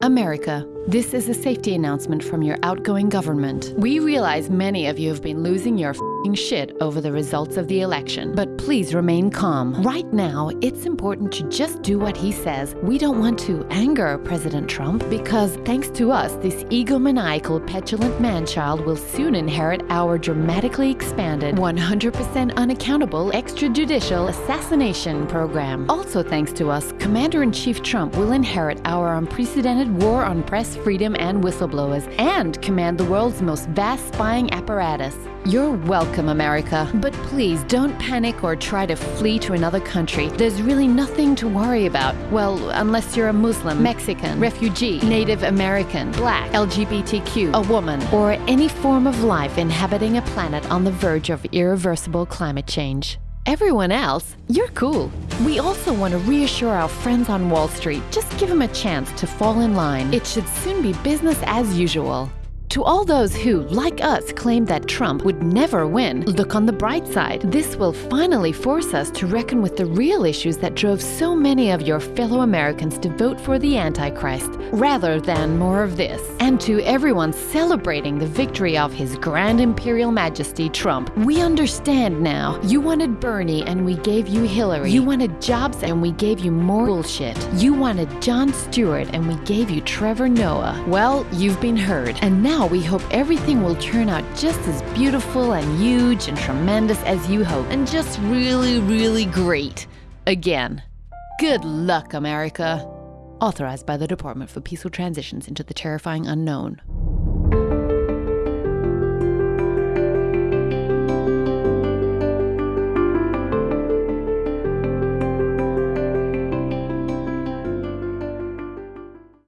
America, this is a safety announcement from your outgoing government. We realize many of you have been losing your fing shit over the results of the election, but please remain calm. Right now, it's important to just do what he says. We don't want to anger President Trump because, thanks to us, this egomaniacal, petulant man-child will soon inherit our dramatically expanded, 100% unaccountable extrajudicial assassination program. Also, thanks to us, Commander-in-Chief Trump will inherit our unprecedented war on press freedom and whistleblowers and command the world's most vast spying apparatus. You're welcome, America. But please don't panic or try to flee to another country. There's really nothing to worry about. Well, unless you're a Muslim, Mexican, refugee, Native American, black, LGBTQ, a woman, or any form of life inhabiting a planet on the verge of irreversible climate change. Everyone else, you're cool. We also want to reassure our friends on Wall Street just give them a chance to fall in line. It should soon be business as usual. To all those who, like us, claim that Trump would never win, look on the bright side. This will finally force us to reckon with the real issues that drove so many of your fellow Americans to vote for the Antichrist, rather than more of this. And to everyone celebrating the victory of His Grand Imperial Majesty Trump, we understand now. You wanted Bernie and we gave you Hillary. You wanted jobs and we gave you more bullshit. You wanted Jon Stewart and we gave you Trevor Noah. Well, you've been heard. And we hope everything will turn out just as beautiful and huge and tremendous as you hope, and just really, really great. Again. Good luck, America. Authorized by the Department for Peaceful Transitions into the Terrifying Unknown.